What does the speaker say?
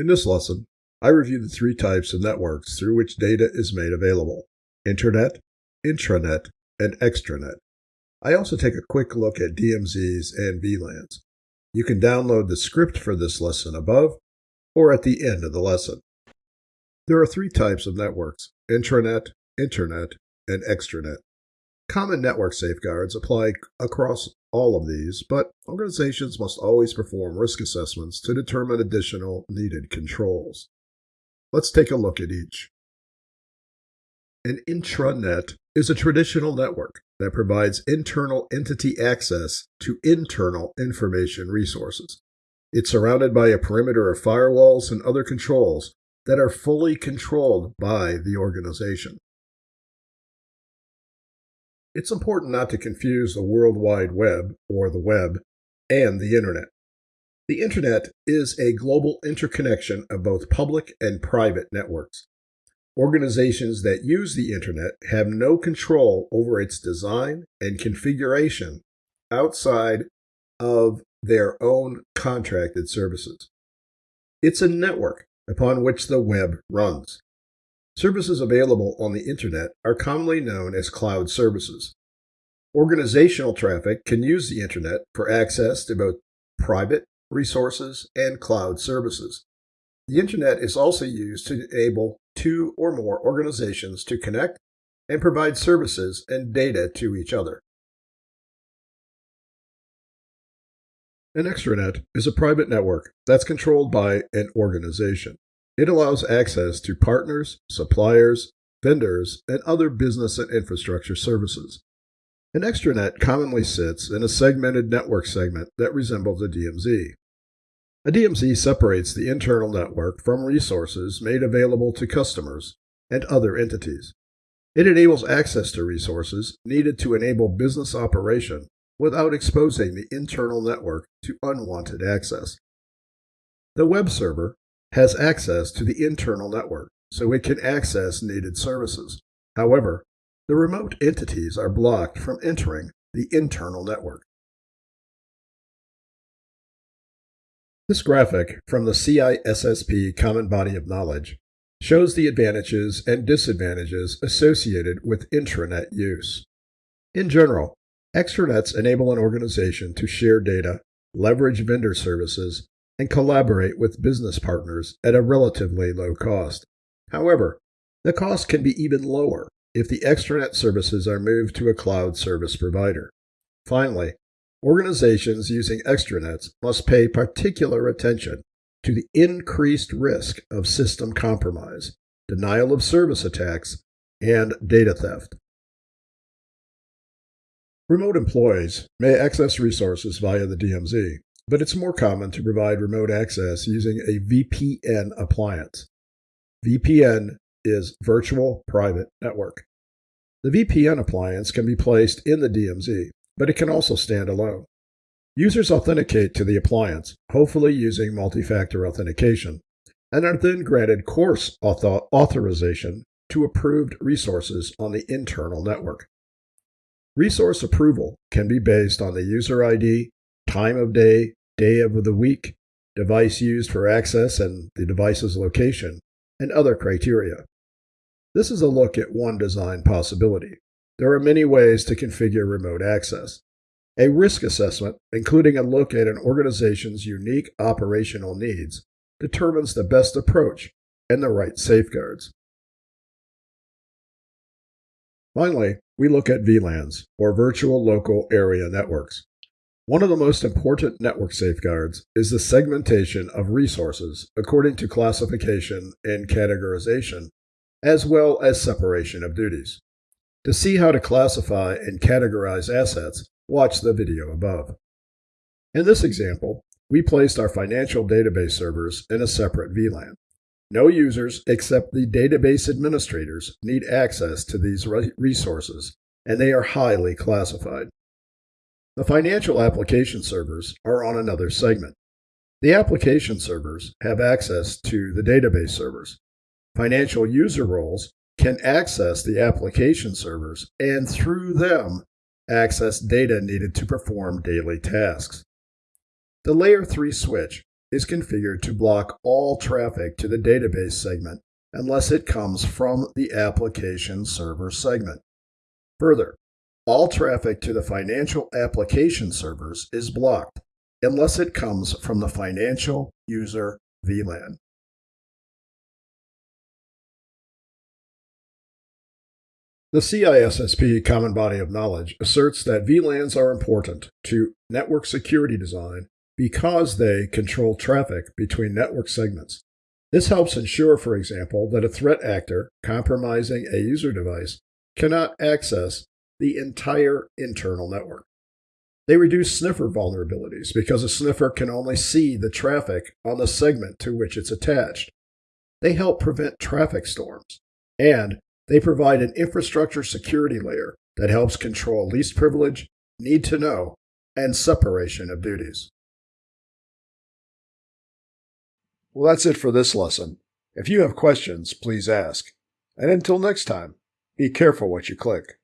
In this lesson, I review the three types of networks through which data is made available Internet, intranet, and extranet. I also take a quick look at DMZs and VLANs. You can download the script for this lesson above or at the end of the lesson. There are three types of networks intranet, internet, and extranet. Common network safeguards apply across all of these, but organizations must always perform risk assessments to determine additional needed controls. Let's take a look at each. An intranet is a traditional network that provides internal entity access to internal information resources. It's surrounded by a perimeter of firewalls and other controls that are fully controlled by the organization. It's important not to confuse the World Wide Web, or the web, and the Internet. The Internet is a global interconnection of both public and private networks. Organizations that use the Internet have no control over its design and configuration outside of their own contracted services. It's a network upon which the web runs. Services available on the Internet are commonly known as cloud services. Organizational traffic can use the Internet for access to both private resources and cloud services. The Internet is also used to enable two or more organizations to connect and provide services and data to each other. An extranet is a private network that's controlled by an organization. It allows access to partners, suppliers, vendors, and other business and infrastructure services. An extranet commonly sits in a segmented network segment that resembles a DMZ. A DMZ separates the internal network from resources made available to customers and other entities. It enables access to resources needed to enable business operation without exposing the internal network to unwanted access. The web server has access to the internal network, so it can access needed services. However, the remote entities are blocked from entering the internal network. This graphic from the CISSP Common Body of Knowledge shows the advantages and disadvantages associated with intranet use. In general, Extranets enable an organization to share data, leverage vendor services, and collaborate with business partners at a relatively low cost. However, the cost can be even lower if the extranet services are moved to a cloud service provider. Finally, organizations using extranets must pay particular attention to the increased risk of system compromise, denial of service attacks, and data theft. Remote employees may access resources via the DMZ, but it's more common to provide remote access using a VPN appliance. VPN is Virtual Private Network. The VPN appliance can be placed in the DMZ, but it can also stand alone. Users authenticate to the appliance, hopefully using multi-factor authentication, and are then granted course author authorization to approved resources on the internal network. Resource approval can be based on the user ID, time of day, day of the week, device used for access and the device's location, and other criteria. This is a look at one design possibility. There are many ways to configure remote access. A risk assessment, including a look at an organization's unique operational needs, determines the best approach and the right safeguards. Finally, we look at VLANs, or Virtual Local Area Networks. One of the most important network safeguards is the segmentation of resources according to classification and categorization, as well as separation of duties. To see how to classify and categorize assets, watch the video above. In this example, we placed our financial database servers in a separate VLAN. No users except the database administrators need access to these resources, and they are highly classified. The financial application servers are on another segment. The application servers have access to the database servers. Financial user roles can access the application servers and through them access data needed to perform daily tasks. The Layer 3 switch is configured to block all traffic to the database segment unless it comes from the application server segment. Further, all traffic to the financial application servers is blocked unless it comes from the financial user VLAN. The CISSP Common Body of Knowledge asserts that VLANs are important to network security design because they control traffic between network segments. This helps ensure, for example, that a threat actor compromising a user device cannot access the entire internal network. They reduce sniffer vulnerabilities because a sniffer can only see the traffic on the segment to which it's attached. They help prevent traffic storms. And they provide an infrastructure security layer that helps control least privilege, need to know, and separation of duties. Well, that's it for this lesson. If you have questions, please ask. And until next time, be careful what you click.